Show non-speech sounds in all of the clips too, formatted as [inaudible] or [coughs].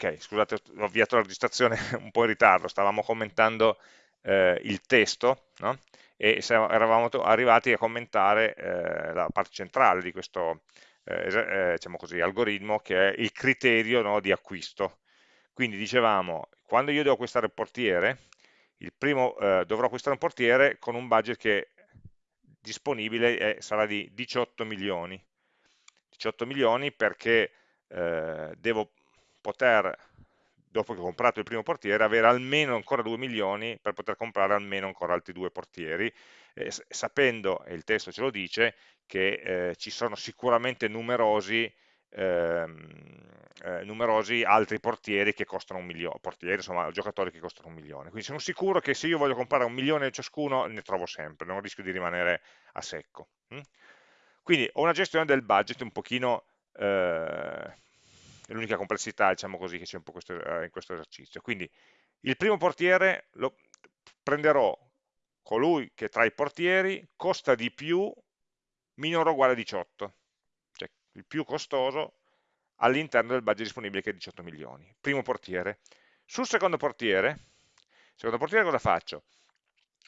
ok, scusate, ho avviato la registrazione [laughs] un po' in ritardo, stavamo commentando eh, il testo, no? e eravamo arrivati a commentare eh, la parte centrale di questo eh, eh, diciamo così, algoritmo che è il criterio no, di acquisto. Quindi dicevamo, quando io devo acquistare il portiere, il primo, eh, dovrò acquistare un portiere con un budget che disponibile è, sarà di 18 milioni. 18 milioni perché eh, devo poter, dopo che ho comprato il primo portiere, avere almeno ancora 2 milioni per poter comprare almeno ancora altri due portieri, eh, sapendo, e il testo ce lo dice, che eh, ci sono sicuramente numerosi, ehm, eh, numerosi altri portieri che costano un milione, portieri, insomma, giocatori che costano un milione. Quindi sono sicuro che se io voglio comprare un milione ciascuno, ne trovo sempre, non rischio di rimanere a secco. Hm? Quindi ho una gestione del budget un pochino eh, l'unica complessità, diciamo così, che c'è un po' questo, eh, in questo esercizio. Quindi il primo portiere lo prenderò colui che tra i portieri costa di più minore o uguale a 18, cioè il più costoso all'interno del budget disponibile che è 18 milioni. Primo portiere. Sul secondo portiere, secondo portiere cosa faccio?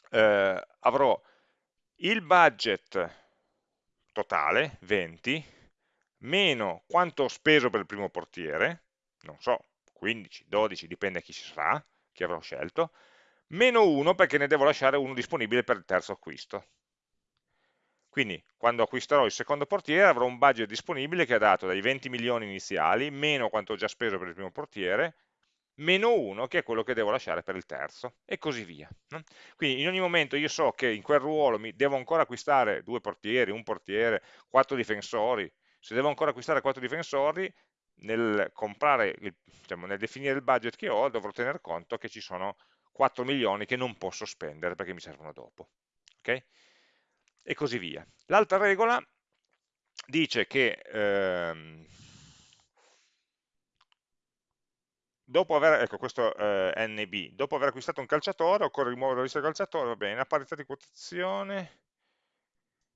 Eh, avrò il budget totale, 20, meno quanto ho speso per il primo portiere, non so, 15, 12, dipende chi ci sarà, chi avrò scelto, meno 1 perché ne devo lasciare uno disponibile per il terzo acquisto. Quindi quando acquisterò il secondo portiere avrò un budget disponibile che è dato dai 20 milioni iniziali, meno quanto ho già speso per il primo portiere, meno 1 che è quello che devo lasciare per il terzo, e così via. Quindi in ogni momento io so che in quel ruolo mi devo ancora acquistare due portieri, un portiere, quattro difensori, se devo ancora acquistare quattro difensori, nel, comprare, diciamo, nel definire il budget che ho, dovrò tener conto che ci sono 4 milioni che non posso spendere perché mi servono dopo. Okay? E così via. L'altra regola dice che ehm, dopo aver, ecco questo eh, NB, dopo aver acquistato un calciatore occorre rimuovere la lista del calciatore, va bene, a parità di quotazione,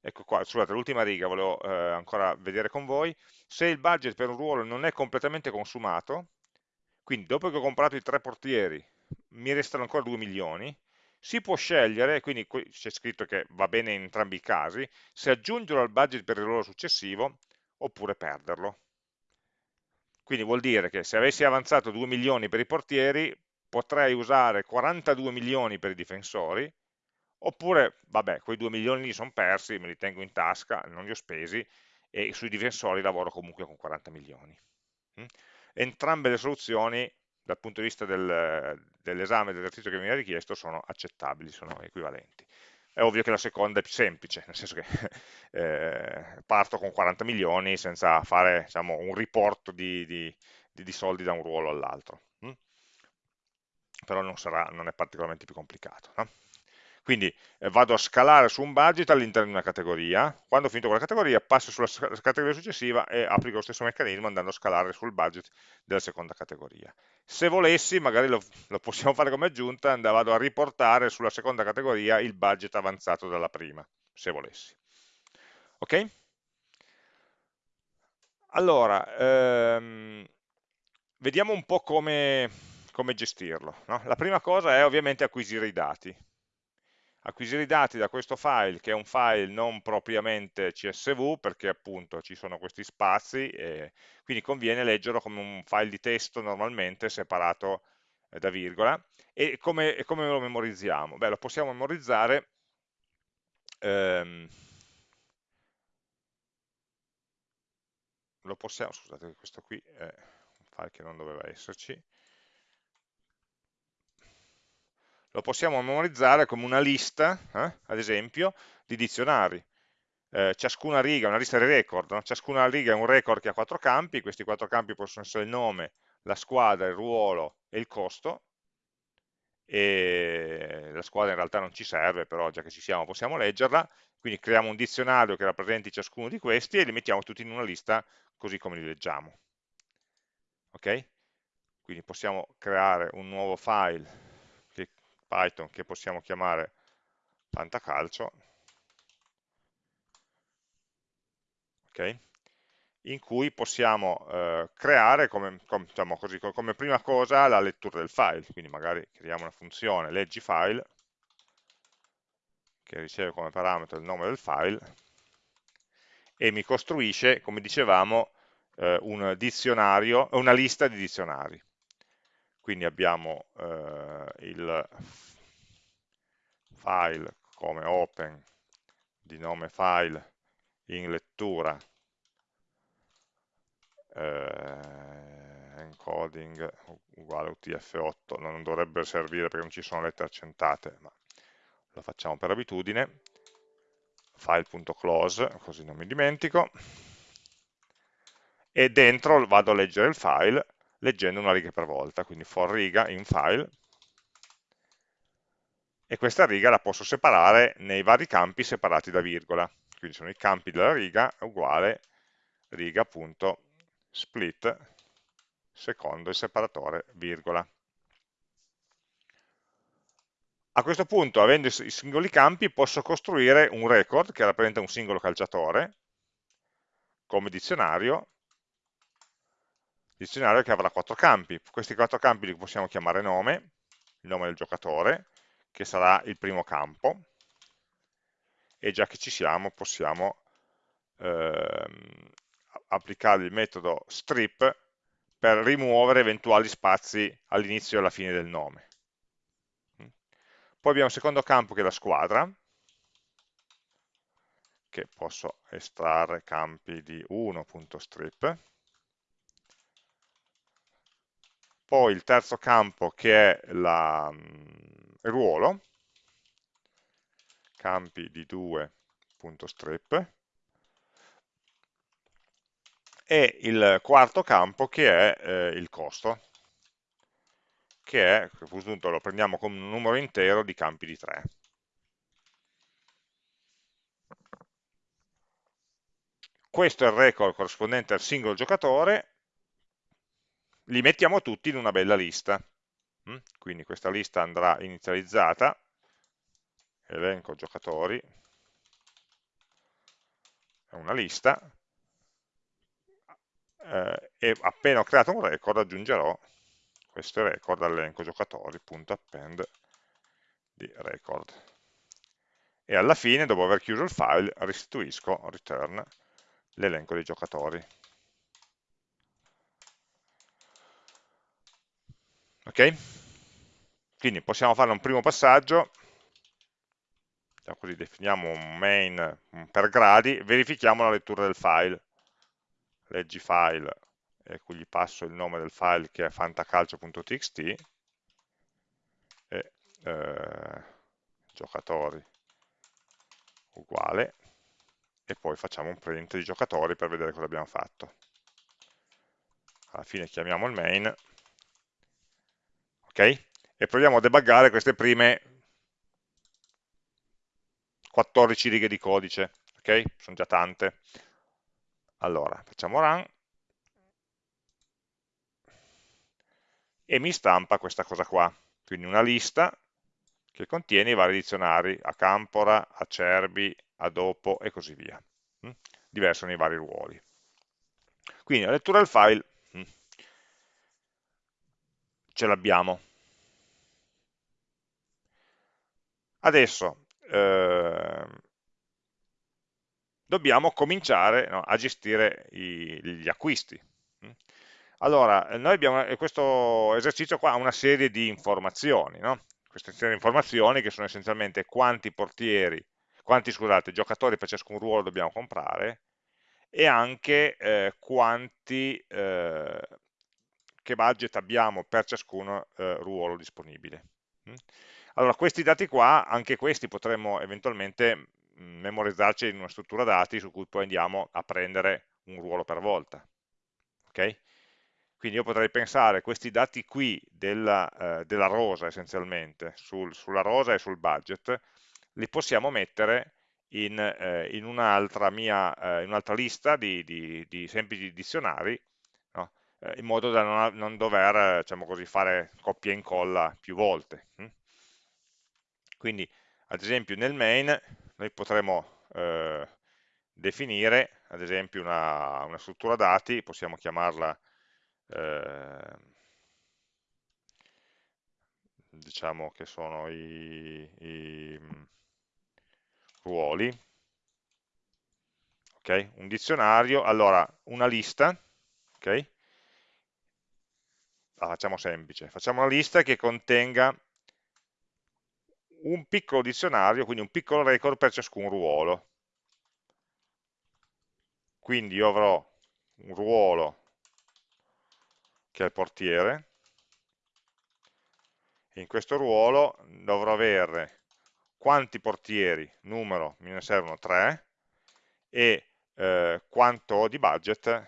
ecco qua, scusate, l'ultima riga volevo eh, ancora vedere con voi, se il budget per un ruolo non è completamente consumato, quindi dopo che ho comprato i tre portieri mi restano ancora 2 milioni, si può scegliere, quindi c'è scritto che va bene in entrambi i casi, se aggiungerlo al budget per il ruolo successivo oppure perderlo. Quindi vuol dire che se avessi avanzato 2 milioni per i portieri, potrei usare 42 milioni per i difensori, Oppure, vabbè, quei 2 milioni lì sono persi, me li tengo in tasca, non li ho spesi, e sui difensori lavoro comunque con 40 milioni. Mm? Entrambe le soluzioni, dal punto di vista del, dell'esame dell'esercizio che mi viene richiesto, sono accettabili, sono equivalenti. È ovvio che la seconda è più semplice, nel senso che [laughs] eh, parto con 40 milioni senza fare diciamo, un riporto di, di, di, soldi da un ruolo all'altro. Mm? Però non, sarà, non, è particolarmente più complicato. No? Quindi eh, vado a scalare su un budget all'interno di una categoria, quando ho finito quella categoria passo sulla categoria successiva e applico lo stesso meccanismo andando a scalare sul budget della seconda categoria. Se volessi, magari lo, lo possiamo fare come aggiunta, vado a riportare sulla seconda categoria il budget avanzato dalla prima, se volessi. Ok? Allora, ehm, vediamo un po' come, come gestirlo. No? La prima cosa è ovviamente acquisire i dati acquisire i dati da questo file, che è un file non propriamente CSV, perché appunto ci sono questi spazi, e quindi conviene leggerlo come un file di testo normalmente, separato eh, da virgola. E come, e come, lo memorizziamo? Beh, lo possiamo memorizzare ehm, lo possiamo, scusate, questo qui è un file che non doveva esserci, lo possiamo memorizzare come una lista, eh, ad esempio, di dizionari. Eh, ciascuna riga, una lista di record, no? ciascuna riga è un record che ha quattro campi, questi quattro campi possono essere il nome, la squadra, il ruolo e il costo, e la squadra in realtà non ci serve, però già che ci siamo possiamo leggerla, quindi creiamo un dizionario che rappresenti ciascuno di questi e li mettiamo tutti in una lista così come li leggiamo. Ok? Quindi possiamo creare un nuovo file Python che possiamo chiamare fantacalcio. Okay. in cui possiamo eh, creare come, com, diciamo così, come prima cosa la lettura del file, quindi magari creiamo una funzione leggi file che riceve come parametro il nome del file e mi costruisce, come dicevamo, eh, un una lista di dizionari. Quindi abbiamo eh, il file come open di nome file in lettura eh, encoding uguale UTF-8 non dovrebbe servire perché non ci sono lettere accentate ma lo facciamo per abitudine. File.close così non mi dimentico. E dentro vado a leggere il file leggendo una riga per volta quindi for riga in file e questa riga la posso separare nei vari campi separati da virgola quindi sono i campi della riga uguale riga.split secondo il separatore virgola. A questo punto, avendo i singoli campi, posso costruire un record che rappresenta un singolo calciatore come dizionario, dizionario che avrà quattro campi. Questi quattro campi li possiamo chiamare nome, il nome del giocatore, che sarà il primo campo, e già che ci siamo possiamo ehm, applicare il metodo strip per rimuovere eventuali spazi all'inizio e alla fine del nome. Poi abbiamo il secondo campo che è la squadra, che posso estrarre campi di 1.strip. Poi il terzo campo che è la, il ruolo, campi di 2.strip e il quarto campo che è eh, il costo che è, a questo punto lo prendiamo come un numero intero di campi di 3 questo è il record corrispondente al singolo giocatore li mettiamo tutti in una bella lista mm? quindi questa lista andrà inizializzata elenco giocatori, è una lista, eh, e appena ho creato un record aggiungerò questo record all'elenco giocatori.append di record. E alla fine, dopo aver chiuso il file, restituisco, return, l'elenco dei giocatori. Ok? Quindi possiamo fare un primo passaggio. Così, definiamo un main per gradi, verifichiamo la lettura del file, leggi file, e qui gli passo il nome del file che è fantacalcio.txt, e eh, giocatori uguale, e poi facciamo un print di giocatori per vedere cosa abbiamo fatto. Alla fine chiamiamo il main, ok? E proviamo a debuggare queste prime 14 righe di codice, ok? Sono già tante. Allora, facciamo run e mi stampa questa cosa qua, quindi una lista che contiene i vari dizionari, a Campora, a Cerbi, a Dopo e così via. Mm? Diverso nei vari ruoli. Quindi la lettura del file mm, ce l'abbiamo. Adesso eh, dobbiamo cominciare no, a gestire i, gli acquisti. Mm. Allora, noi abbiamo, questo esercizio qua ha una serie di informazioni, no? queste serie di informazioni che sono essenzialmente quanti portieri, quanti scusate, giocatori per ciascun ruolo dobbiamo comprare e anche eh, quanti, eh, che budget abbiamo per ciascun eh, ruolo disponibile. Allora, questi dati qua, anche questi potremmo eventualmente mm, memorizzarci in una struttura dati su cui poi andiamo a prendere un ruolo per volta. Okay? Quindi io potrei pensare questi dati qui della, eh, della rosa essenzialmente, sul, sulla rosa e sul budget, li possiamo mettere in, eh, in un'altra eh, un lista di, di, di semplici dizionari, no? Eh, in modo da non, non dover diciamo così, fare copia e incolla più volte. Hm? Quindi, ad esempio, nel main noi potremo eh, definire ad esempio una, una struttura dati, possiamo chiamarla eh, diciamo che sono i, i mm, ruoli, okay? un dizionario, allora una lista, ok? La facciamo semplice, facciamo una lista che contenga un piccolo dizionario, quindi un piccolo record per ciascun ruolo. Quindi io avrò un ruolo che è il portiere, e in questo ruolo dovrò avere quanti portieri, numero, me ne servono 3, e eh, quanto di budget,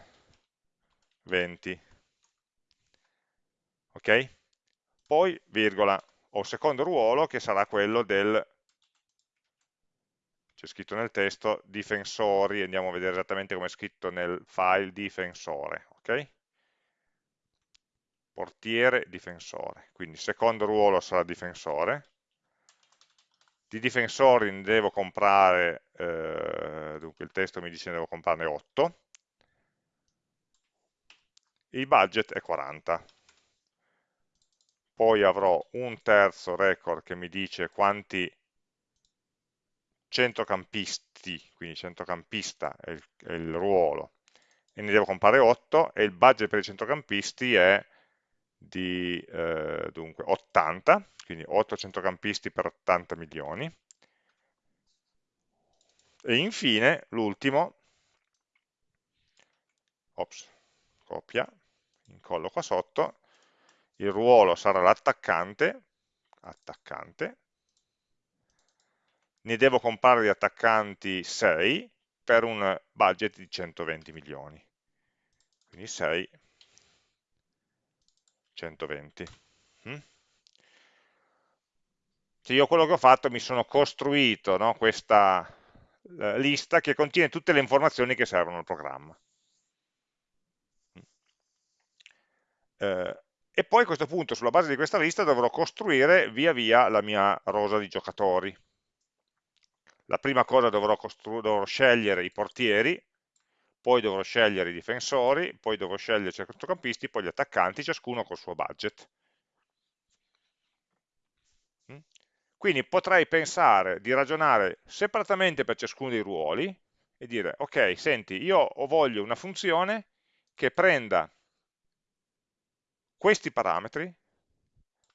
20. Ok? Poi, virgola, ho il secondo ruolo che sarà quello del, c'è scritto nel testo, difensori, andiamo a vedere esattamente come è scritto nel file difensore, ok? Portiere, difensore, quindi secondo ruolo sarà difensore, di difensori ne devo comprare, eh, dunque il testo mi dice ne devo comprarne 8, il budget è 40, poi avrò un terzo record che mi dice quanti centrocampisti, quindi centrocampista è il, è il ruolo, e ne devo comprare 8, e il budget per i centrocampisti è di eh, dunque, 80, quindi 8 centrocampisti per 80 milioni, e infine l'ultimo, ops, copia, incollo qua sotto, il ruolo sarà l'attaccante, attaccante, ne devo comprare di attaccanti 6 per un budget di 120 milioni. Quindi 6, 120. Mm? Cioè io quello che ho fatto mi sono costruito no, questa lista che contiene tutte le informazioni che servono al programma. Mm. Eh, e poi a questo punto sulla base di questa lista dovrò costruire via via la mia rosa di giocatori. La prima cosa dovrò, dovrò scegliere i portieri, poi dovrò scegliere i difensori, poi dovrò scegliere i centrocampisti, poi gli attaccanti, ciascuno col suo budget. Mm? Quindi potrei pensare di ragionare separatamente per ciascuno dei ruoli e dire, ok, senti, io voglio una funzione che prenda questi parametri,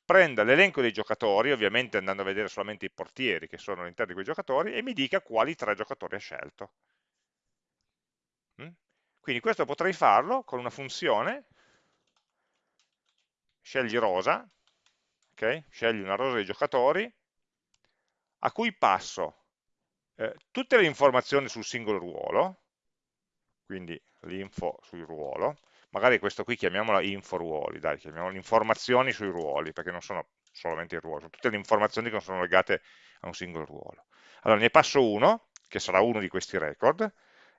prenda l'elenco dei giocatori, ovviamente andando a vedere solamente i portieri che sono all'interno di quei giocatori, e mi dica quali tre giocatori ha scelto. Mm? Quindi questo potrei farlo con una funzione, scegli rosa, okay? scegli una rosa dei giocatori, a cui passo eh, tutte le informazioni sul singolo ruolo, quindi l'info sul ruolo, magari questo qui chiamiamola info ruoli, dai, chiamiamolo informazioni sui ruoli, perché non sono solamente i ruoli, sono tutte le informazioni che sono legate a un singolo ruolo. Allora ne passo uno, che sarà uno di questi record,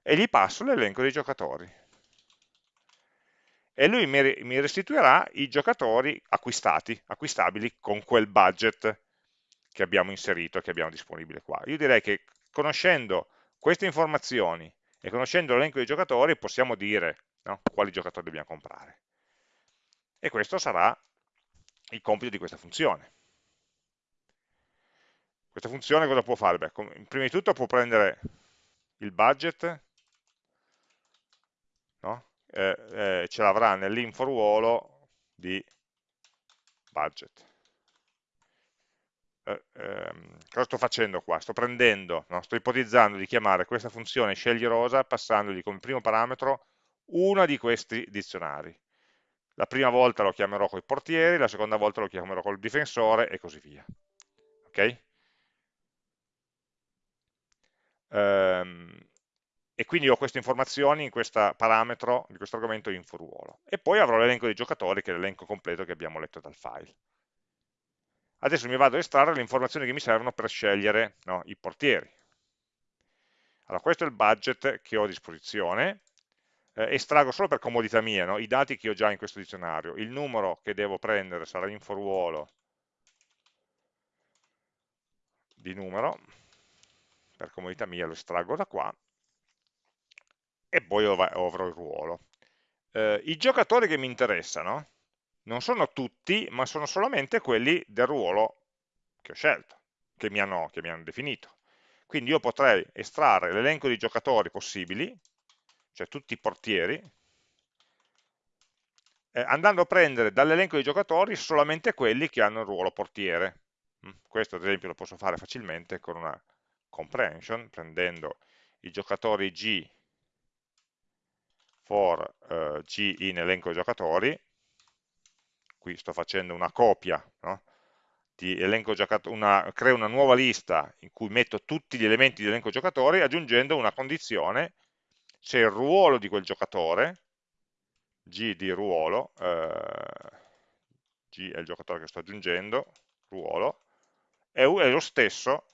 e gli passo l'elenco dei giocatori. E lui mi restituirà i giocatori acquistati, acquistabili con quel budget che abbiamo inserito, che abbiamo disponibile qua. Io direi che conoscendo queste informazioni e conoscendo l'elenco dei giocatori possiamo dire no? quali giocatori dobbiamo comprare. E questo sarà il compito di questa funzione. Questa funzione cosa può fare? Beh, prima di tutto può prendere il budget, no? eh, eh, ce l'avrà nell'info ruolo di budget. Eh, ehm, cosa sto facendo qua? Sto prendendo, no? sto ipotizzando di chiamare questa funzione scegli rosa passandogli come primo parametro una di questi dizionari. La prima volta lo chiamerò con i portieri, la seconda volta lo chiamerò col difensore e così via. Ok? Um, e quindi ho queste informazioni in questo parametro di questo argomento info ruolo. E poi avrò l'elenco dei giocatori, che è l'elenco completo che abbiamo letto dal file. Adesso mi vado a estrarre le informazioni che mi servono per scegliere no, i portieri. Allora, questo è il budget che ho a disposizione, eh, estraggo solo per comodità mia no? i dati che ho già in questo dizionario. Il numero che devo prendere sarà inforuolo di numero, per comodità mia lo estraggo da qua, e poi avrò il ruolo. Eh, I giocatori che mi interessano non sono tutti, ma sono solamente quelli del ruolo che ho scelto, che mi hanno, che mi hanno definito. Quindi io potrei estrarre l'elenco di giocatori possibili, cioè tutti i portieri, eh, andando a prendere dall'elenco di giocatori solamente quelli che hanno il ruolo portiere. Mm, questo ad esempio lo posso fare facilmente con una comprehension, prendendo i giocatori G for uh, G in elenco giocatori, qui sto facendo una copia, no? di elenco una, creo una nuova lista in cui metto tutti gli elementi di elenco giocatori aggiungendo una condizione se il ruolo di quel giocatore G di ruolo, eh, G è il giocatore che sto aggiungendo, ruolo, è, è lo stesso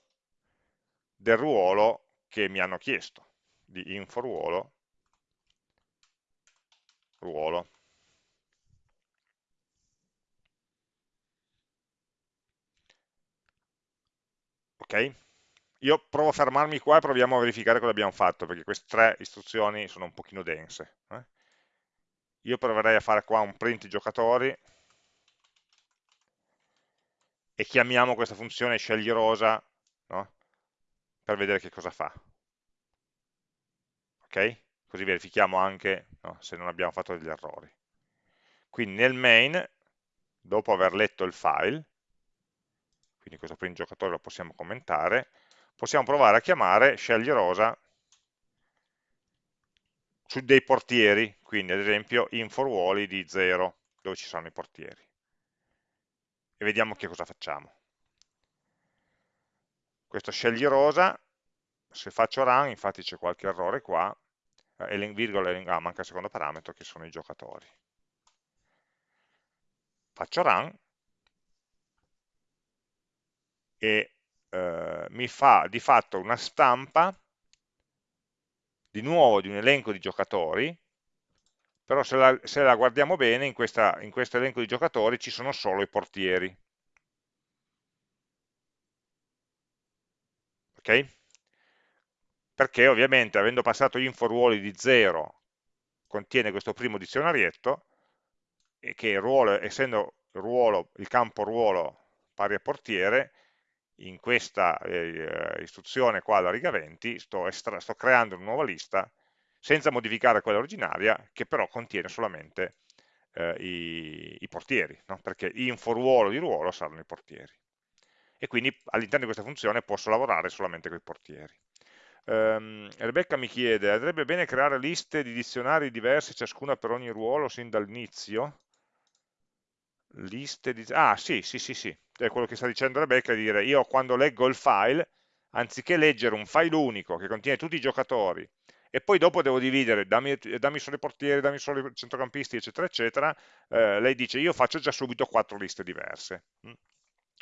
del ruolo che mi hanno chiesto, di info ruolo, ruolo. Ok? Io provo a fermarmi qua e proviamo a verificare cosa abbiamo fatto, perché queste tre istruzioni sono un pochino dense. Eh? io proverei a fare qua un print giocatori e chiamiamo questa funzione scegli rosa no? per vedere che cosa fa. Ok? Così verifichiamo anche no, se non abbiamo fatto degli errori. Quindi nel main, dopo aver letto il file, quindi questo print giocatore lo possiamo commentare, possiamo provare a chiamare scegli rosa su dei portieri, quindi ad esempio info ruoli di 0, dove ci sono i portieri. E vediamo che cosa facciamo. Questo scegli rosa, se faccio run, infatti c'è qualche errore qua, eh, virgola, ah, manca il secondo parametro che sono i giocatori. Faccio run e eh, mi fa di fatto una stampa di nuovo di un elenco di giocatori, però se la, se la guardiamo bene in, questa, in questo elenco di giocatori ci sono solo i portieri. Ok? Perché ovviamente avendo passato info ruoli di 0 contiene questo primo dizionarietto e che ruolo, essendo ruolo, il campo ruolo pari a portiere, in questa eh, istruzione qua alla riga 20 sto, sto, creando una nuova lista senza modificare quella originaria che però contiene solamente eh, i, i, portieri, no? perché info ruolo di ruolo saranno i portieri. E quindi all'interno di questa funzione posso lavorare solamente con i portieri. Um, Rebecca mi chiede, andrebbe bene creare liste di dizionari diversi, ciascuna per ogni ruolo, sin dall'inizio? Liste di... Ah, sì, sì, sì, sì, è quello che sta dicendo Rebecca, di dire io quando leggo il file, anziché leggere un file unico che contiene tutti i giocatori, e poi dopo devo dividere, dammi, dammi solo i portieri, dammi solo i centrocampisti, eccetera, eccetera, eh, lei dice io faccio già subito quattro liste diverse. Mm.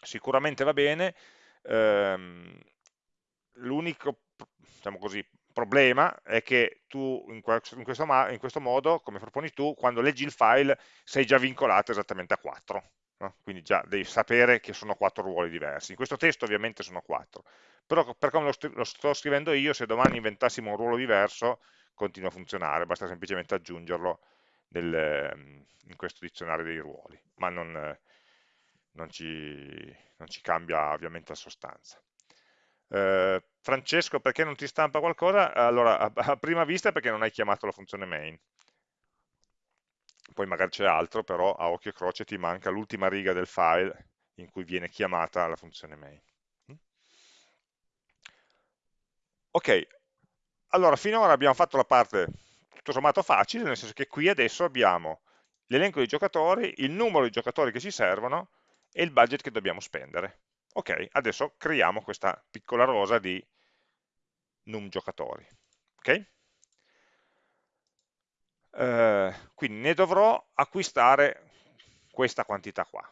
Sicuramente va bene, ehm, l'unico, diciamo così, problema è che tu in questo, in, questo, modo, come proponi tu, quando leggi il file sei già vincolato esattamente a 4. No? Quindi già devi sapere che sono 4 ruoli diversi. In questo testo ovviamente sono 4. Però per come lo, lo sto scrivendo io, se domani inventassimo un ruolo diverso, continua a funzionare, basta semplicemente aggiungerlo nel, in questo dizionario dei ruoli, ma non, non, ci, non ci cambia ovviamente la sostanza. Eh, Francesco, perché non ti stampa qualcosa? Allora, a, a prima vista perché non hai chiamato la funzione main. Poi magari c'è altro, però a occhio e croce ti manca l'ultima riga del file in cui viene chiamata la funzione main. Mm? Ok, allora finora abbiamo fatto la parte tutto sommato facile, nel senso che qui adesso abbiamo l'elenco di giocatori, il numero di giocatori che ci servono e il budget che dobbiamo spendere. Ok, adesso creiamo questa piccola rosa di num giocatori. Ok? Eh, quindi ne dovrò acquistare questa quantità qua.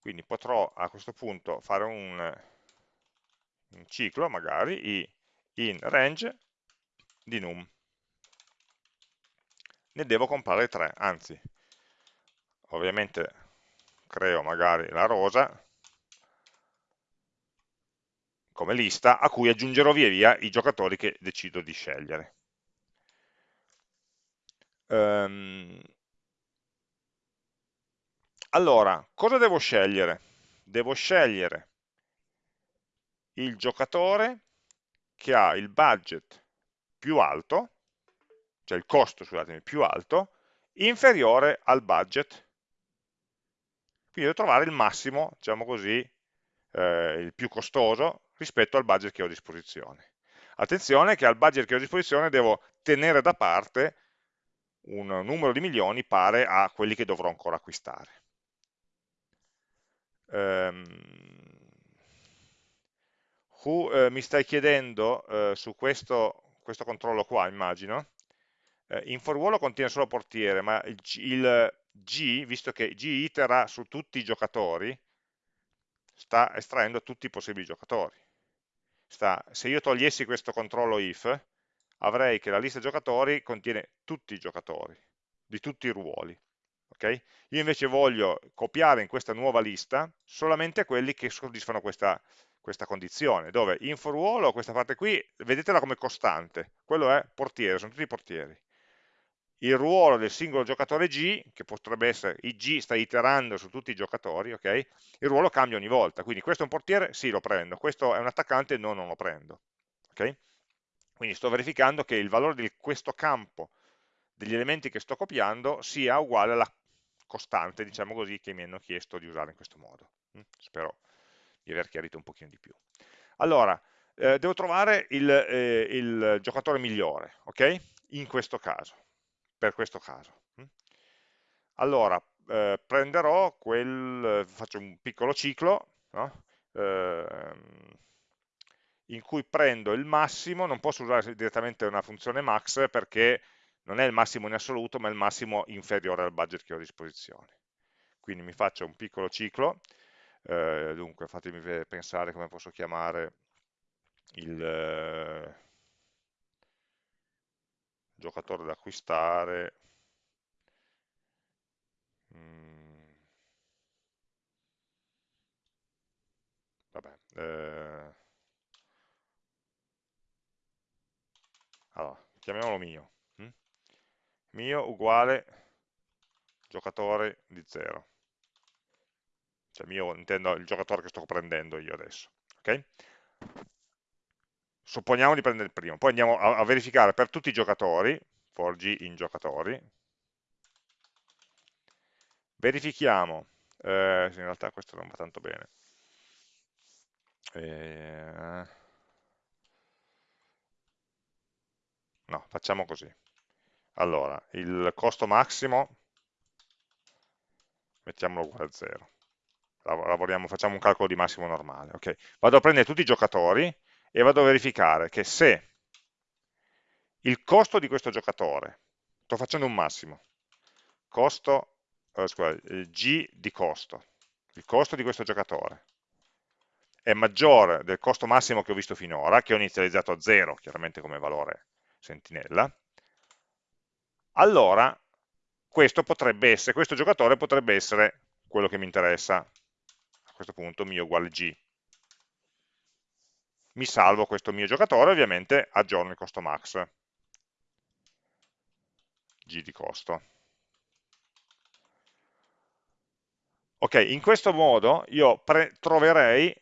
Quindi potrò a questo punto fare un, un ciclo, magari, in range di num. Ne devo comprare 3, anzi, ovviamente creo magari la rosa come lista a cui aggiungerò via via i giocatori che decido di scegliere. Um, allora, cosa devo scegliere? Devo scegliere il giocatore che ha il budget più alto, cioè il costo, scusatemi, più alto, inferiore al budget. Quindi devo trovare il massimo, diciamo così, eh, il più costoso rispetto al budget che ho a disposizione. Attenzione che al budget che ho a disposizione devo tenere da parte un numero di milioni pare a quelli che dovrò ancora acquistare. Um, who, eh, mi stai chiedendo eh, su questo, questo, controllo qua, immagino, eh, in for ruolo contiene solo portiere, ma il, il G, visto che G itera su tutti i giocatori, sta estraendo tutti i possibili giocatori. Sta, se io togliessi questo controllo if, avrei che la lista giocatori contiene tutti i giocatori, di tutti i ruoli. Okay? Io invece voglio copiare in questa nuova lista solamente quelli che soddisfano questa, questa condizione, dove in for ruolo, questa parte qui, vedetela come costante, quello è portiere, sono tutti portieri il ruolo del singolo giocatore G, che potrebbe essere il G sta iterando su tutti i giocatori, ok? il ruolo cambia ogni volta, quindi questo è un portiere, sì lo prendo, questo è un attaccante, no non lo prendo. Okay? Quindi sto verificando che il valore di questo campo degli elementi che sto copiando sia uguale alla costante, diciamo così, che mi hanno chiesto di usare in questo modo. Mm? Spero di aver chiarito un pochino di più. Allora, eh, devo trovare il, eh, il giocatore migliore, ok? In questo caso per questo caso. Mm. Allora, eh, prenderò quel, faccio un piccolo ciclo, no? eh, in cui prendo il massimo, non posso usare direttamente una funzione max perché non è il massimo in assoluto, ma è il massimo inferiore al budget che ho a disposizione. Quindi mi faccio un piccolo ciclo, eh, dunque fatemi pensare come posso chiamare il... Giocatore da acquistare mm. vabbè eh. allora, chiamiamolo mio hm? mio uguale giocatore di 0 cioè mio intendo il giocatore che sto prendendo io adesso ok supponiamo di prendere il primo, poi andiamo a, a verificare per tutti i giocatori, for g in giocatori, verifichiamo, eh, in realtà questo non va tanto bene, eh, no, facciamo così, allora, il costo massimo, mettiamolo uguale a 0, lavoriamo, facciamo un calcolo di massimo normale, ok, vado a prendere tutti i giocatori, e vado a verificare che se il costo di questo giocatore, sto facendo un massimo, costo, eh, scusa, G di costo, il costo di questo giocatore, è maggiore del costo massimo che ho visto finora, che ho inizializzato a 0, chiaramente come valore sentinella, allora questo potrebbe essere, questo giocatore potrebbe essere quello che mi interessa, a questo punto mio uguale G, mi salvo questo mio giocatore, ovviamente aggiorno il costo max, g di costo. Ok, in questo modo io troverei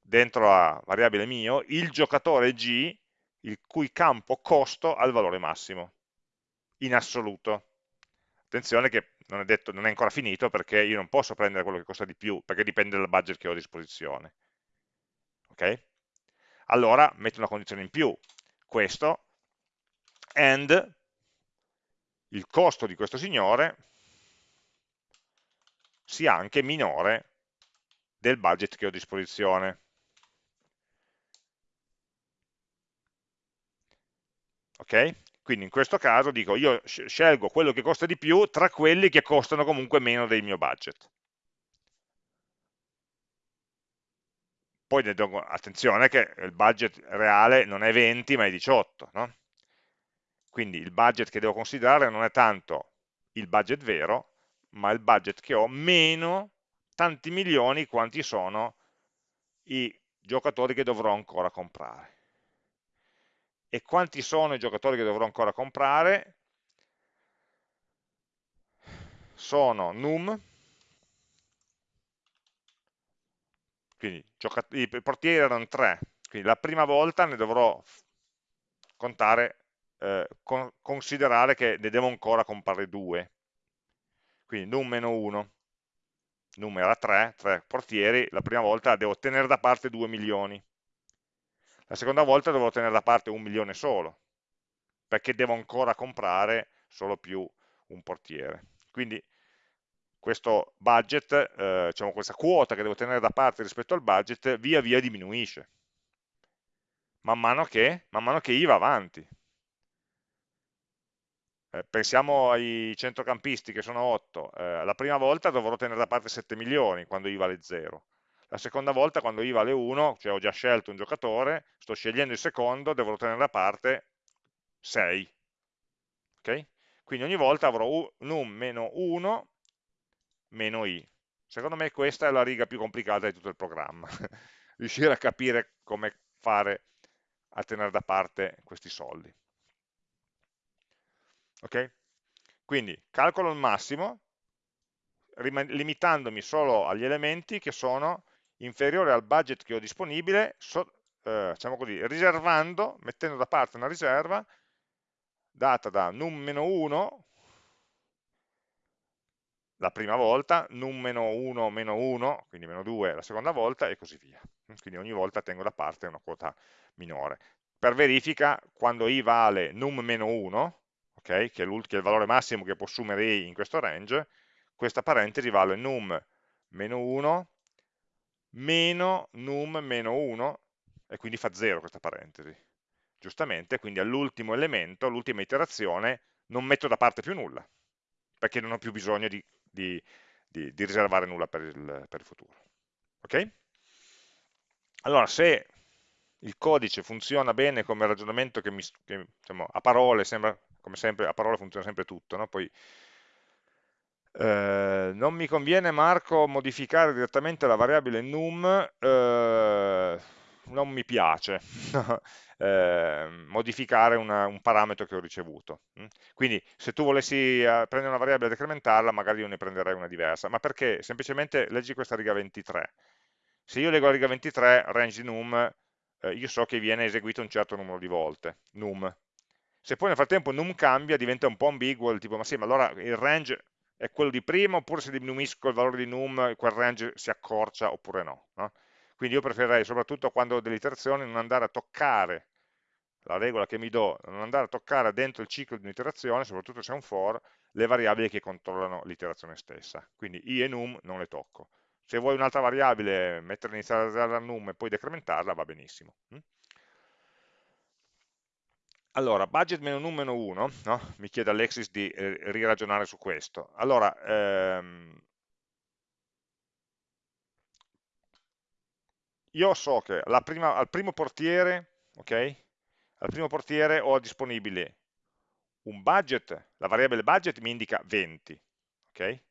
dentro la variabile mio il giocatore g il cui campo costo ha il valore massimo, in assoluto. Attenzione che non è, detto, non è ancora finito perché io non posso prendere quello che costa di più, perché dipende dal budget che ho a disposizione ok? Allora metto una condizione in più, questo, and il costo di questo signore sia anche minore del budget che ho a disposizione. Ok? Quindi in questo caso dico io scelgo quello che costa di più tra quelli che costano comunque meno del mio budget. poi attenzione che il budget reale non è 20 ma è 18, no? quindi il budget che devo considerare non è tanto il budget vero, ma il budget che ho meno tanti milioni quanti sono i giocatori che dovrò ancora comprare. E quanti sono i giocatori che dovrò ancora comprare? Sono num, quindi i portieri erano 3, quindi la prima volta ne dovrò contare, eh, con, considerare che ne devo ancora comprare 2, quindi num meno 1, num era 3, 3 portieri, la prima volta devo tenere da parte 2 milioni, la seconda volta dovrò tenere da parte un milione solo, perché devo ancora comprare solo più un portiere. Quindi questo budget, eh, diciamo questa quota che devo tenere da parte rispetto al budget, via via diminuisce, man mano che, man mano che I va avanti. Eh, pensiamo ai centrocampisti che sono 8, eh, la prima volta dovrò tenere da parte 7 milioni quando I vale 0, la seconda volta quando I vale 1, cioè ho già scelto un giocatore, sto scegliendo il secondo, dovrò tenere da parte 6. Okay? Quindi ogni volta avrò num meno 1 meno i. Secondo me questa è la riga più complicata di tutto il programma. [laughs] Riuscire a capire come fare a tenere da parte questi soldi. Ok? Quindi calcolo il massimo, limitandomi solo agli elementi che sono inferiore al budget che ho disponibile, so, eh, diciamo così, riservando, mettendo da parte una riserva data da num-1 la prima volta, num-1 meno 1, quindi meno 2 la seconda volta e così via. Quindi ogni volta tengo da parte una quota minore. Per verifica, quando i vale num meno 1, okay, che, è che, è il valore massimo che può assumere i in questo range, questa parentesi vale num meno 1 meno num meno 1 e quindi fa 0 questa parentesi. Giustamente, quindi all'ultimo elemento, all'ultima iterazione, non metto da parte più nulla, perché non ho più bisogno di, di, di, di riservare nulla per il, per il futuro. Ok? Allora, se il codice funziona bene come ragionamento che, mi, che diciamo, a parole sembra, come sempre, a parole funziona sempre tutto, no? poi eh, non mi conviene Marco modificare direttamente la variabile num, eh, non mi piace [laughs] eh, modificare una, un parametro che ho ricevuto. Mm? Quindi se tu volessi eh, prendere una variabile e decrementarla, magari io ne prenderei una diversa. Ma perché? Semplicemente leggi questa riga 23. Se io leggo la riga 23, range num, eh, io so che viene eseguito un certo numero di volte, num. Se poi nel frattempo num cambia, diventa un po' ambiguo, tipo, ma sì, ma allora il range è quello di prima, oppure se diminuisco il valore di num, quel range si accorcia, oppure no. no? Quindi io preferirei, soprattutto quando ho delle iterazioni, non andare a toccare la regola che mi do, non andare a toccare dentro il ciclo di un'iterazione, soprattutto se è un for, le variabili che controllano l'iterazione stessa. Quindi i e num non le tocco. Se vuoi un'altra variabile, metterla iniziale da num e poi decrementarla, va benissimo. Mm? Allora, budget meno num meno 1, no? mi chiede Alexis di eh, riragionare su questo. Allora, ehm, io so che prima, al primo portiere, ok? Al primo portiere ho disponibile un budget, la variabile budget mi indica 20, ok?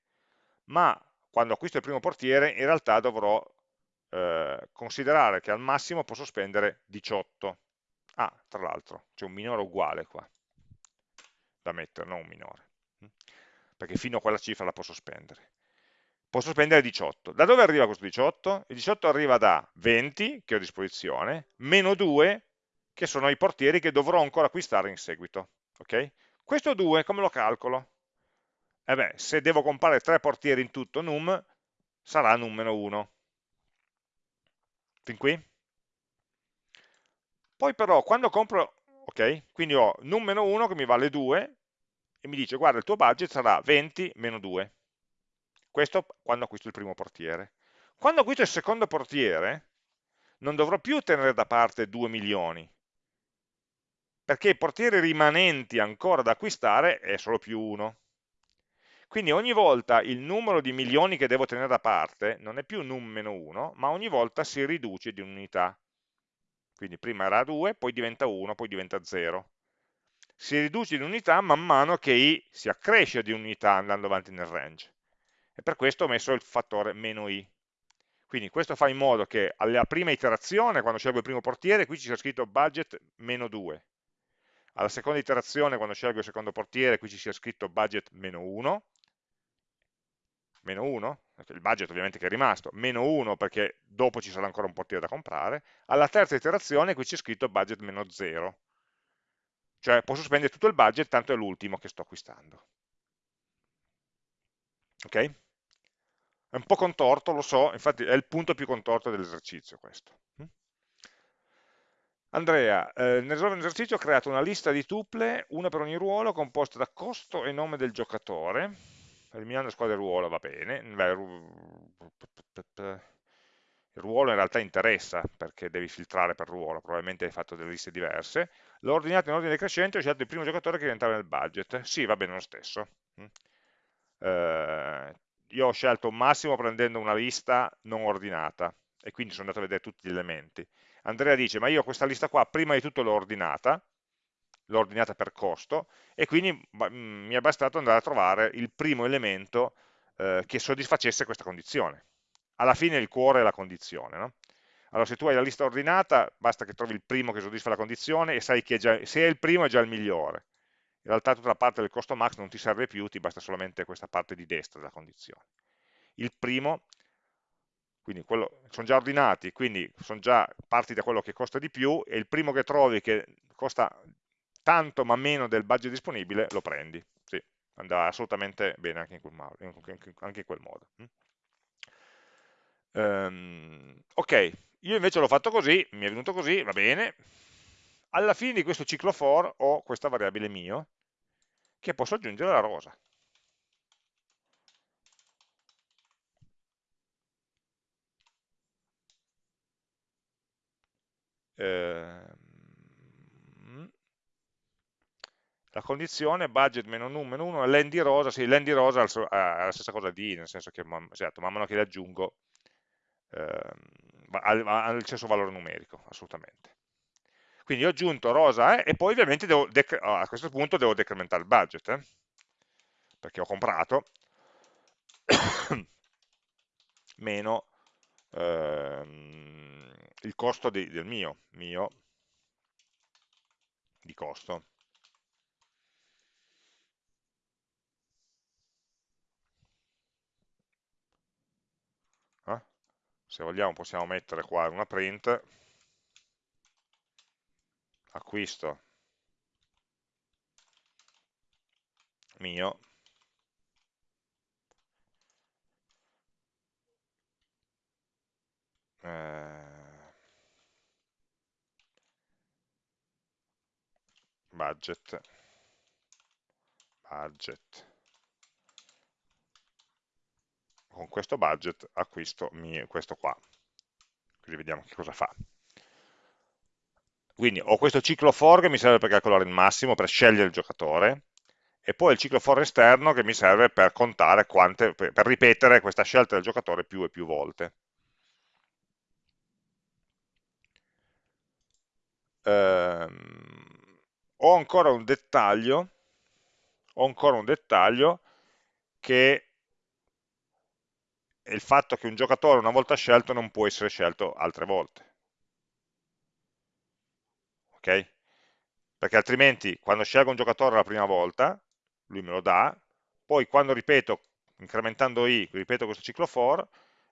Ma quando acquisto il primo portiere in realtà dovrò eh, considerare che al massimo posso spendere 18. Ah, tra l'altro, c'è un minore uguale qua da mettere, non un minore, perché fino a quella cifra la posso spendere posso spendere 18. Da dove arriva questo 18? Il 18 arriva da 20 che ho a disposizione, meno 2 che sono i portieri che dovrò ancora acquistare in seguito. Okay? Questo 2 come lo calcolo? Eh beh, se devo comprare 3 portieri in tutto num, sarà num meno 1. Fin qui? Poi però quando compro, ok, quindi ho num meno 1 che mi vale 2 e mi dice guarda il tuo budget sarà 20 meno 2 questo quando acquisto il primo portiere. Quando acquisto il secondo portiere, non dovrò più tenere da parte 2 milioni, perché i portieri rimanenti ancora da acquistare è solo più 1. Quindi ogni volta il numero di milioni che devo tenere da parte non è più num meno 1, ma ogni volta si riduce di un'unità. Quindi prima era 2, poi diventa 1, poi diventa 0. Si riduce di unità man mano che i si accresce di unità andando avanti nel range e per questo ho messo il fattore meno i. Quindi questo fa in modo che alla prima iterazione, quando scelgo il primo portiere, qui ci sia scritto budget meno 2. Alla seconda iterazione, quando scelgo il secondo portiere, qui ci sia scritto budget meno 1. meno 1, il budget ovviamente che è rimasto, meno 1 perché dopo ci sarà ancora un portiere da comprare, alla terza iterazione qui c'è scritto budget meno 0, cioè posso spendere tutto il budget, tanto è l'ultimo che sto acquistando. Ok? È un po' contorto, lo so, infatti è il punto più contorto dell'esercizio questo. Andrea, eh, nel risolvere l'esercizio ho creato una lista di tuple, una per ogni ruolo, composta da costo e nome del giocatore, eliminando squadra e ruolo va bene, il ruolo in realtà interessa perché devi filtrare per ruolo, probabilmente hai fatto delle liste diverse, l'ho ordinato in ordine decrescente, ho scelto il primo giocatore che rientrava nel budget, sì va bene lo stesso, eh, io ho scelto un massimo prendendo una lista non ordinata e quindi sono andato a vedere tutti gli elementi, Andrea dice ma io questa lista qua prima di tutto l'ho ordinata, l'ho ordinata per costo e quindi mm, mi è bastato andare a trovare il primo elemento eh, che soddisfacesse questa condizione. Alla fine il cuore è la condizione. No? Allora se tu hai la lista ordinata basta che trovi il primo che soddisfa la condizione e sai che già, se è il primo è già il migliore. In realtà tutta la parte del costo max non ti serve più, ti basta solamente questa parte di destra della condizione. Il primo quindi quello, sono già ordinati, quindi sono già parti da quello che costa di più e il primo che trovi che costa tanto ma meno del budget disponibile lo prendi. Sì, andrà assolutamente bene anche in quel, modo. In quel modo. Um, ok, io invece l'ho fatto così, mi è venuto così, va bene. Alla fine di questo ciclo for ho questa variabile mio che posso aggiungere alla rosa. Ehm, la condizione budget meno num meno 1 len di rosa, sì, len di rosa ha la stessa cosa di, nel senso che certo, man mano che le aggiungo eh, ha, il stesso valore numerico, assolutamente. Quindi ho aggiunto rosa eh, e poi ovviamente a questo punto devo decrementare il budget, eh, perché ho comprato [coughs] meno ehm, il costo di, del mio, mio di costo. Eh? Se vogliamo possiamo mettere qua una print, acquisto. Mio, eh, budget. Budget. Con questo budget acquisto questo qua. Così vediamo che cosa fa quindi ho questo ciclo for che mi serve per calcolare il massimo per scegliere il giocatore e poi il ciclo for esterno che mi serve per contare quante, per ripetere questa scelta del giocatore più e più volte ehm, ho ancora un dettaglio, ho ancora un dettaglio che è il fatto che un giocatore una volta scelto non può essere scelto altre volte. Ok? Perché altrimenti quando scelgo un giocatore la prima volta, lui me lo dà, poi quando ripeto, incrementando i, ripeto questo ciclo for,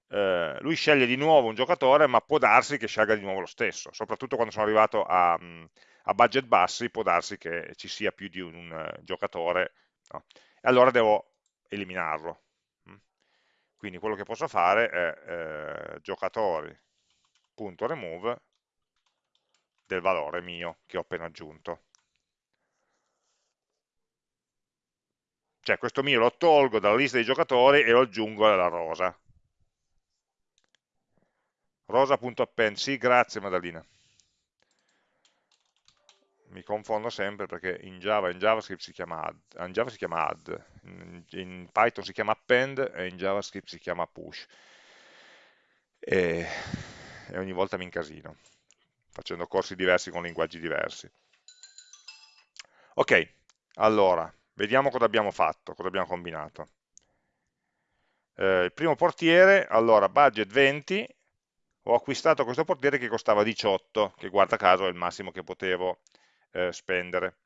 eh, lui sceglie di nuovo un giocatore, ma può darsi che scelga di nuovo lo stesso, soprattutto quando sono arrivato a, a budget bassi può darsi che ci sia più di un, un giocatore, no? e allora devo eliminarlo. Mm. Quindi quello che posso fare è eh, giocatori.remove del valore mio che ho appena aggiunto. Cioè questo mio lo tolgo dalla lista dei giocatori e lo aggiungo alla rosa. Rosa.append, sì, grazie Madalina mi confondo sempre perché in Java in JavaScript si chiama add, in Java si chiama add, in, in Python si chiama append e in JavaScript si chiama push. E, e ogni volta mi incasino, facendo corsi diversi con linguaggi diversi. Ok, allora, vediamo cosa abbiamo fatto, cosa abbiamo combinato. Eh, il primo portiere, allora, budget 20, ho acquistato questo portiere che costava 18, che guarda caso è il massimo che potevo eh, spendere.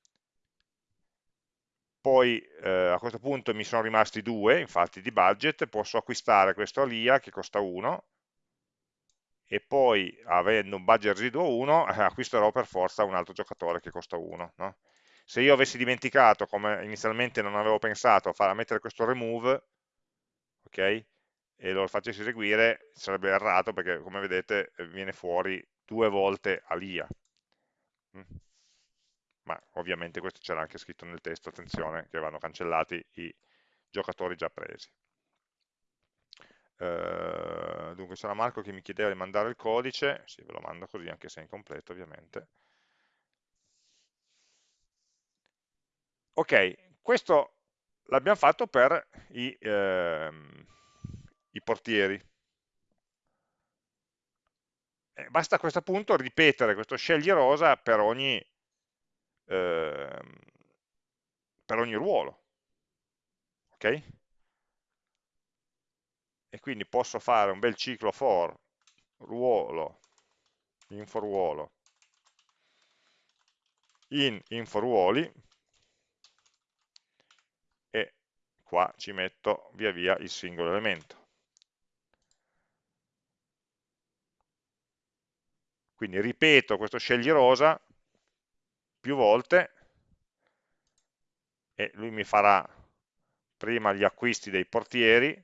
poi eh, a questo punto mi sono rimasti due, infatti di budget, posso acquistare questo Alia che costa 1, e poi avendo un budget residuo 1 eh, acquisterò per forza un altro giocatore che costa 1. No? Se io avessi dimenticato, come inizialmente non avevo pensato, a mettere questo remove, ok? E lo facessi eseguire, sarebbe errato perché come vedete viene fuori due volte Alia. Mm ma ovviamente questo c'era anche scritto nel testo, attenzione, che vanno cancellati i giocatori già presi. Uh, dunque c'era Marco che mi chiedeva di mandare il codice, sì ve lo mando così anche se è incompleto ovviamente. Ok, questo l'abbiamo fatto per i, ehm, i portieri. Eh, basta a questo punto ripetere questo scegli rosa per ogni Ehm, per ogni ruolo. Ok? E quindi posso fare un bel ciclo for ruolo, info ruolo, in info ruoli e qua ci metto via via il singolo elemento. Quindi ripeto questo scegli rosa più volte. E lui mi farà prima gli acquisti dei portieri,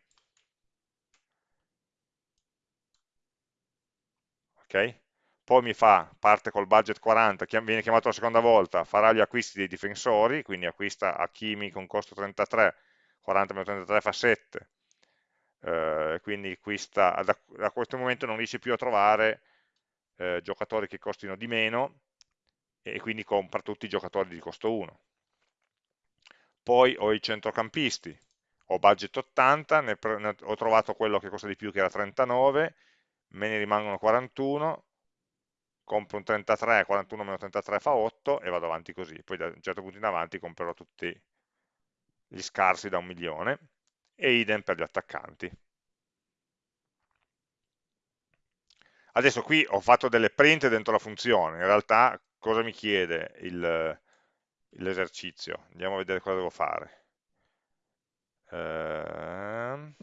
ok? Poi mi fa, parte col budget 40, viene chiamato la seconda volta, farà gli acquisti dei difensori, quindi acquista Hakimi con costo 33, 40 meno 33 fa 7, eh, quindi acquista, da, da, questo momento non riesce più a trovare eh, giocatori che costino di meno, e quindi compra tutti i giocatori di costo 1. Poi ho i centrocampisti, ho budget 80, ne, ne ho trovato quello che costa di più che era 39, me ne rimangono 41, compro un 33, 41 meno 33 fa 8 e vado avanti così. Poi da un certo punto in avanti comprerò tutti gli scarsi da un milione e idem per gli attaccanti. Adesso qui ho fatto delle print dentro la funzione, in realtà cosa mi chiede l'esercizio? Andiamo a vedere cosa devo fare. Eh,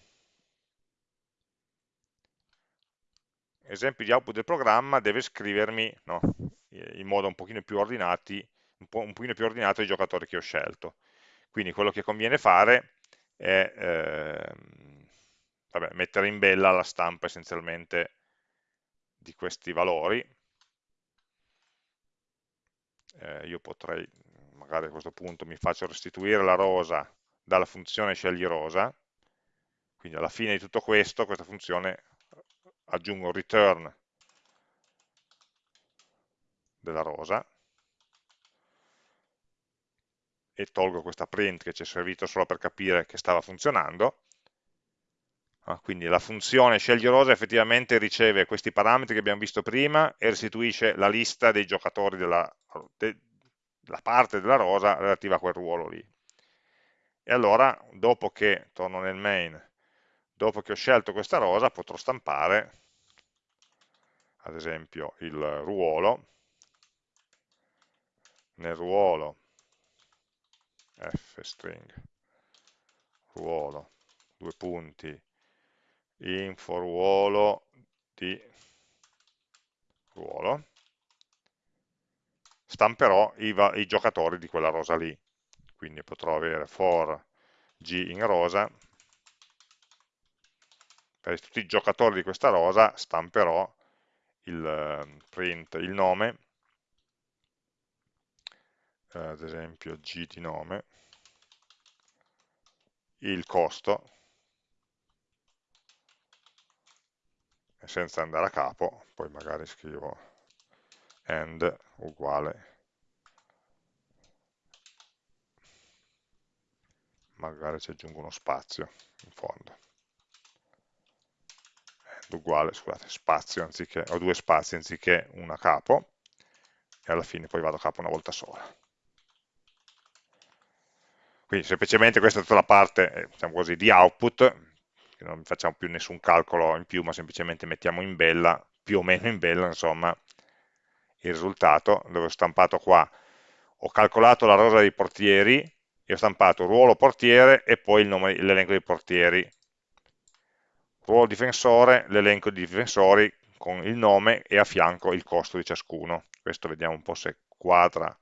esempi di output del programma deve scrivermi no, in modo un pochino più ordinati, un, po', un pochino più ordinato i giocatori che ho scelto. Quindi quello che conviene fare è eh, vabbè, mettere in bella la stampa essenzialmente di questi valori, eh, io potrei, magari a questo punto mi faccio restituire la rosa dalla funzione scegli rosa, quindi alla fine di tutto questo, questa funzione aggiungo return della rosa e tolgo questa print che ci è servito solo per capire che stava funzionando Ah, quindi la funzione scegli rosa effettivamente riceve questi parametri che abbiamo visto prima e restituisce la lista dei giocatori della, de, la parte della rosa relativa a quel ruolo lì. E allora, dopo che, torno nel main, dopo che ho scelto questa rosa, potrò stampare, ad esempio, il ruolo, nel ruolo f string, ruolo, due punti, info ruolo di ruolo, stamperò i, i giocatori di quella rosa lì. Quindi potrò avere for g in rosa, per tutti i giocatori di questa rosa stamperò il ehm, print, il nome, ad esempio g di nome, il costo, senza andare a capo, poi magari scrivo end uguale. Magari ci aggiungo uno spazio in fondo uguale, scusate, spazio anziché, ho due spazi anziché una capo e alla fine poi vado a capo una volta sola quindi semplicemente questa è tutta la parte eh, diciamo così, di output non facciamo più nessun calcolo in più, ma semplicemente mettiamo in bella, più o meno in bella, insomma, il risultato, dove ho stampato qua, ho calcolato la rosa dei portieri, e ho stampato ruolo portiere e poi l'elenco dei portieri. Ruolo difensore, l'elenco di difensori con il nome e a fianco il costo di ciascuno. Questo vediamo un po' se quadra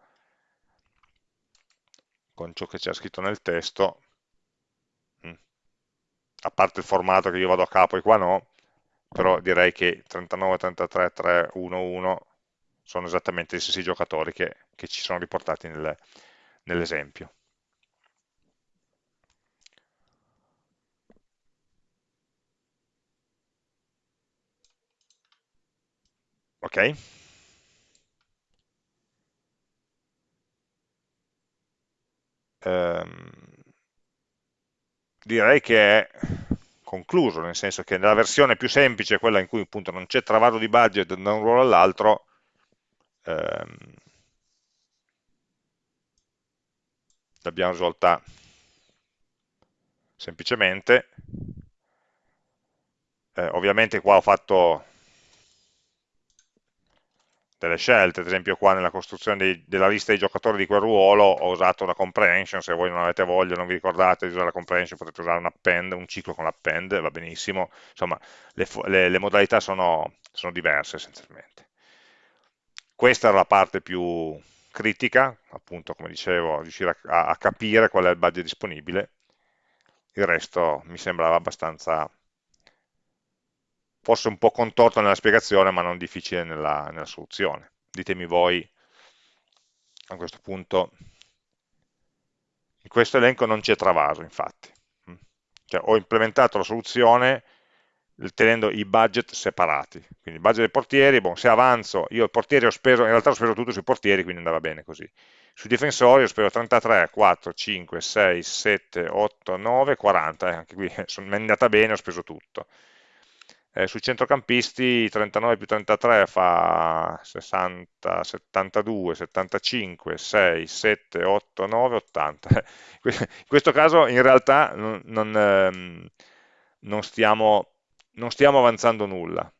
con ciò che c'è scritto nel testo, mm. a parte il formato che io vado a capo e qua no, però direi che 39, 33, 3, 1, 1 sono esattamente gli stessi giocatori che, che ci sono riportati nel, nell'esempio. Ok? Ehm, direi che è concluso, nel senso che nella versione più semplice, quella in cui appunto non c'è travaso di budget da un ruolo all'altro, ehm, l'abbiamo risolta semplicemente. Eh, ovviamente qua ho fatto delle scelte, ad esempio qua nella costruzione dei, della lista dei giocatori di quel ruolo ho usato una comprehension, se voi non avete voglia, non vi ricordate di usare la comprehension, potete usare un append, un ciclo con l'append, va benissimo, insomma le, le, le modalità sono, sono diverse essenzialmente. Questa era la parte più critica, appunto come dicevo, riuscire a, a capire qual è il budget disponibile, il resto mi sembrava abbastanza forse un po' contorto nella spiegazione ma non difficile nella, nella soluzione. Ditemi voi a questo punto, in questo elenco non c'è travaso infatti, mm. cioè, ho implementato la soluzione tenendo i budget separati, quindi budget dei portieri, bon, se avanzo, io i portieri ho speso, in realtà ho speso tutto sui portieri, quindi andava bene così, sui difensori ho speso 33, 4, 5, 6, 7, 8, 9, 40, eh, anche qui [laughs] mi è andata bene, ho speso tutto, eh, sui centrocampisti 39 più 33 fa 60, 72, 75, 6, 7, 8, 9, 80. In questo caso in realtà non, non, ehm, non, stiamo, non stiamo avanzando nulla,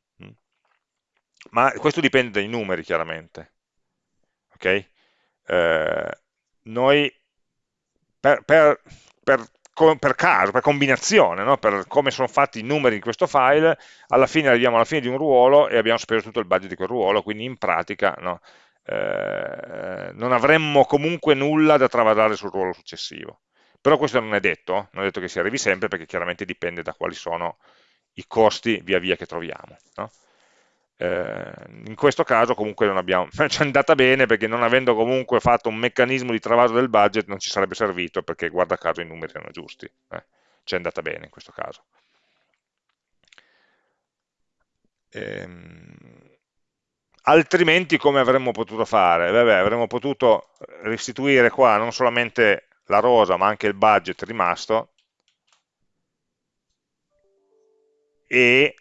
ma questo dipende dai numeri chiaramente. Okay? Eh, noi per, per, per per caso, per combinazione, no? per come sono fatti i numeri in questo file, alla fine arriviamo alla fine di un ruolo e abbiamo speso tutto il budget di quel ruolo, quindi in pratica no? eh, non avremmo comunque nulla da travasare sul ruolo successivo. Però questo non è detto, non è detto che si arrivi sempre perché chiaramente dipende da quali sono i costi via via che troviamo. No? Eh, in questo caso comunque non abbiamo, [laughs] ci è andata bene perché non avendo comunque fatto un meccanismo di travaso del budget non ci sarebbe servito perché guarda caso i numeri erano giusti, eh, ci è andata bene in questo caso. Ehm, altrimenti come avremmo potuto fare? Beh, avremmo potuto restituire qua non solamente la rosa ma anche il budget rimasto e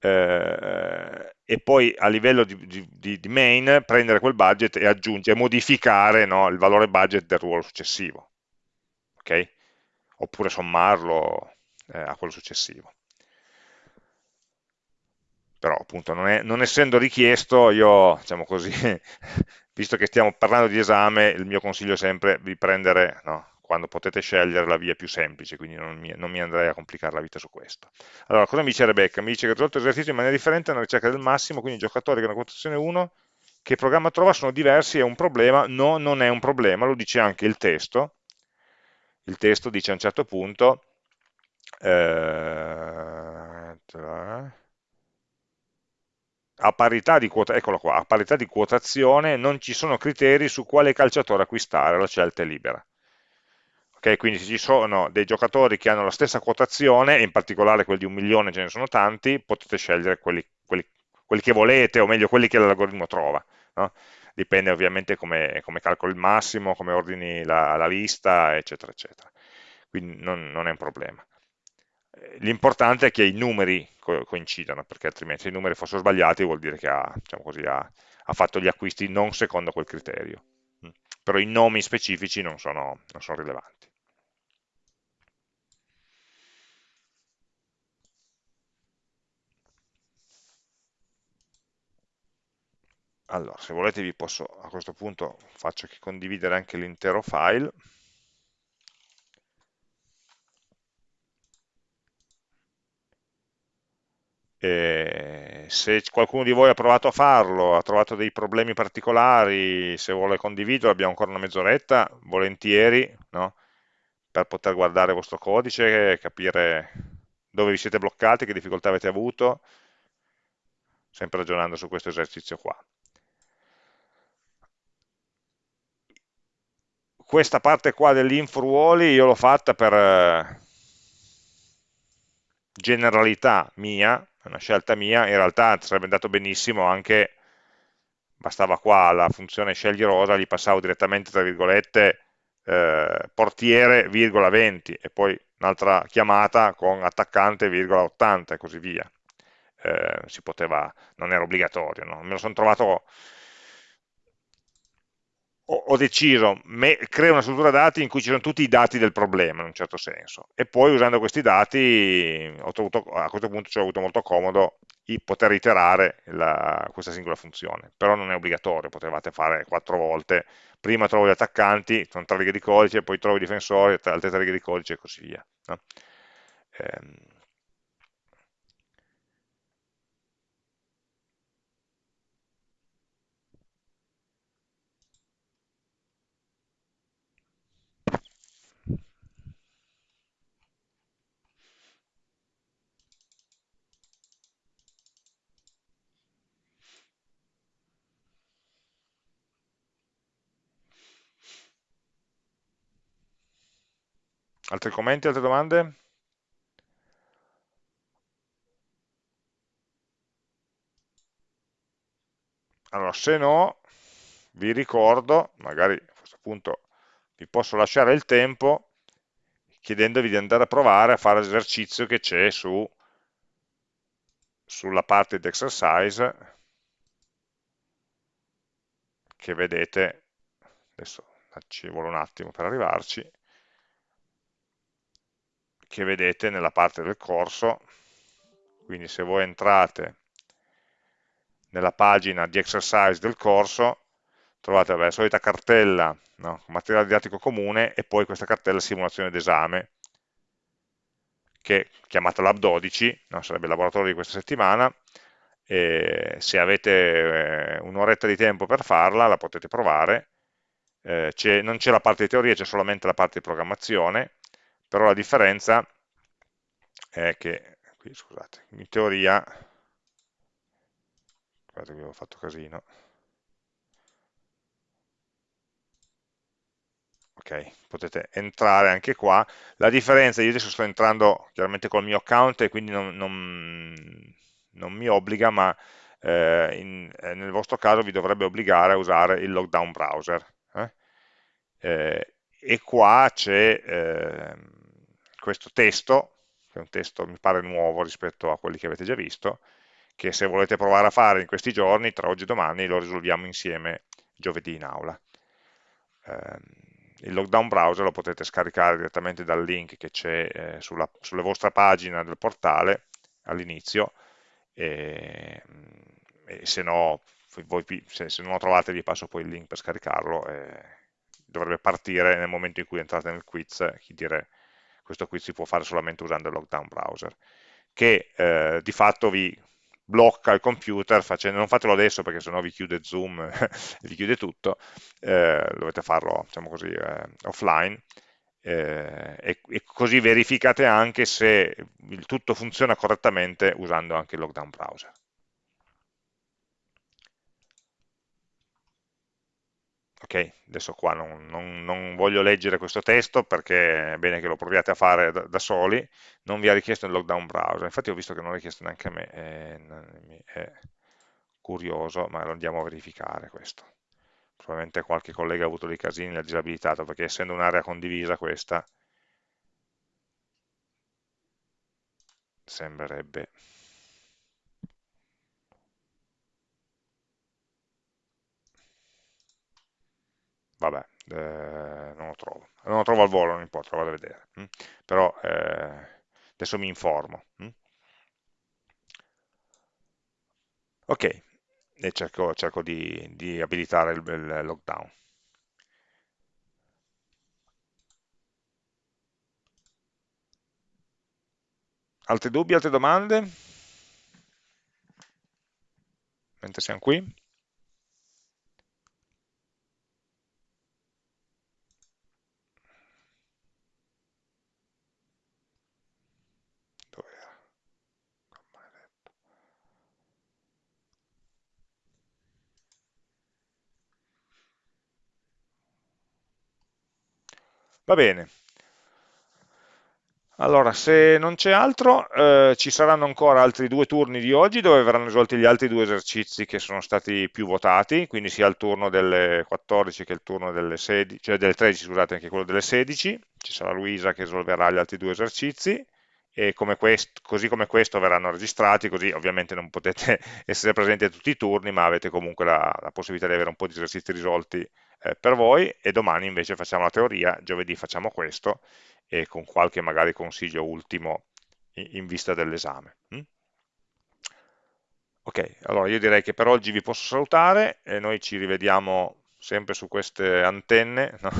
eh, e poi a livello di, di, di, main prendere quel budget e aggiungere, modificare no, il valore budget del ruolo successivo, ok? Oppure sommarlo eh, a quello successivo. Però appunto non, è, non essendo richiesto, io diciamo così, [laughs] visto che stiamo parlando di esame, il mio consiglio è sempre di prendere no, quando potete scegliere la via più semplice, quindi non mi, non mi, andrei a complicare la vita su questo. Allora, cosa mi dice Rebecca? Mi dice che ha risolto l'esercizio in maniera differente nella ricerca del massimo, quindi i giocatori che hanno quotazione 1, che programma trova sono diversi, è un problema? No, non è un problema, lo dice anche il testo. Il testo dice a un certo punto, eh, a parità, quota, qua, a parità di quotazione non ci sono criteri su quale calciatore acquistare, la scelta è libera. Okay, quindi se ci sono dei giocatori che hanno la stessa quotazione, in particolare quelli di un milione ce ne sono tanti, potete scegliere quelli, quelli, quelli che volete, o meglio quelli che l'algoritmo trova. No? Dipende ovviamente come, come, calcoli il massimo, come ordini la, la lista, eccetera, eccetera. Quindi non, non è un problema. L'importante è che i numeri co coincidano, perché altrimenti se i numeri fossero sbagliati vuol dire che ha, diciamo così, ha, ha fatto gli acquisti non secondo quel criterio però i nomi specifici non sono, non sono rilevanti. allora, se volete vi posso, a questo punto faccio che condividere anche l'intero file. E se qualcuno di voi ha provato a farlo, ha trovato dei problemi particolari, se vuole condividerlo, abbiamo ancora una mezz'oretta, volentieri, no? per poter guardare il vostro codice, capire dove vi siete bloccati, che difficoltà avete avuto, sempre ragionando su questo esercizio qua. Questa parte qua dell'infruoli io l'ho fatta per eh, generalità mia, una scelta mia, in realtà sarebbe andato benissimo anche, bastava qua la funzione scegli rosa, gli passavo direttamente, tra virgolette, eh, portiere, virgola 20, e poi un'altra chiamata con attaccante, virgola 80 e così via. Eh, si poteva, non era obbligatorio, no? me lo sono trovato ho, deciso, me, creo una struttura dati in cui ci sono tutti i dati del problema, in un certo senso, e poi usando questi dati trovuto, a questo punto ci ho avuto molto comodo poter iterare la, questa singola funzione, però non è obbligatorio, potevate fare quattro volte, prima trovo gli attaccanti, sono tre righe di codice, poi trovo i difensori, altre tre righe di codice e così via. No? Ehm, Altri commenti, altre domande? Allora, se no, vi ricordo, magari a questo punto vi posso lasciare il tempo, chiedendovi di andare a provare a fare l'esercizio che c'è su, sulla parte di exercise, che vedete, adesso ci vuole un attimo per arrivarci, che vedete nella parte del corso, quindi se voi entrate nella pagina di exercise del corso, trovate la solita cartella, no? materiale didattico comune, e poi questa cartella simulazione d'esame, che chiamata Lab 12, no? sarebbe il laboratorio di questa settimana, e se avete eh, un'oretta di tempo per farla, la potete provare, eh, non c'è la parte di teoria, c'è solamente la parte di programmazione, però la differenza è che, qui scusate, in teoria, guardate che avevo fatto casino, ok, potete entrare anche qua, la differenza, io adesso sto entrando chiaramente col mio account e quindi non, non, non mi obbliga, ma eh, in, eh, nel vostro caso vi dovrebbe obbligare a usare il lockdown browser. Eh? Eh, e qua c'è ehm, questo testo, che è un testo mi pare nuovo rispetto a quelli che avete già visto, che se volete provare a fare in questi giorni, tra oggi e domani, lo risolviamo insieme giovedì in aula. Eh, il lockdown browser lo potete scaricare direttamente dal link che c'è eh, sulla, vostra pagina del portale all'inizio e, e, se no voi, se, se, non lo trovate vi passo poi il link per scaricarlo e dovrebbe partire nel momento in cui entrate nel quiz dire questo qui si può fare solamente usando il lockdown browser, che eh, di fatto vi blocca il computer, facendo, non fatelo adesso perché sennò vi chiude Zoom, [laughs] vi chiude tutto, eh, dovete farlo diciamo così, eh, offline, eh, e, e, così verificate anche se il tutto funziona correttamente usando anche il lockdown browser. Ok, adesso qua non, non, non, voglio leggere questo testo perché è bene che lo proviate a fare da, da, soli, non vi ha richiesto il lockdown browser, infatti ho visto che non ha richiesto neanche a me, è, è curioso, ma lo andiamo a verificare questo. Probabilmente qualche collega ha avuto dei casini, l'ha disabilitato, perché essendo un'area condivisa questa, sembrerebbe vabbè, eh, non lo trovo. Non lo trovo al volo, non importa, vado a vedere. Hm? Però eh, adesso mi informo. Hm? Ok, e cerco, cerco di, di, abilitare il, il lockdown. Altri dubbi, altre domande? mentre siamo qui. Va bene, allora, se non c'è altro, eh, ci saranno ancora altri due turni di oggi dove verranno risolti gli altri due esercizi che sono stati più votati, quindi sia il turno delle 14 che il turno delle 16, cioè delle 13, scusate, anche quello delle 16. Ci sarà Luisa che risolverà gli altri due esercizi e come questo, così come questo verranno registrati, così ovviamente non potete [laughs] essere presenti a tutti i turni, ma avete comunque la, la possibilità di avere un po' di esercizi risolti eh, per voi e domani invece facciamo la teoria, giovedì facciamo questo e con qualche magari consiglio ultimo in, in vista dell'esame. Mm? Ok, allora io direi che per oggi vi posso salutare e noi ci rivediamo sempre su queste antenne [laughs] no?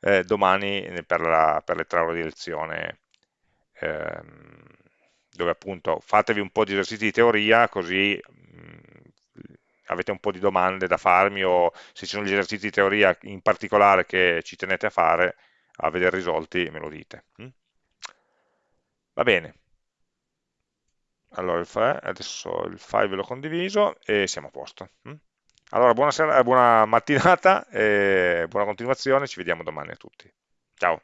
eh, domani per, la, per, le tre ore di lezione ehm, dove appunto fatevi un po' di esercizi di teoria così mh, avete un po' di domande da farmi o se ci sono gli esercizi di teoria in particolare che ci tenete a fare a vedere risolti me lo dite. Va bene. Allora, il file, adesso il file ve l'ho condiviso e siamo a posto. Allora, buona, buona [laughs] mattinata buona continuazione, ci vediamo domani a tutti. Ciao!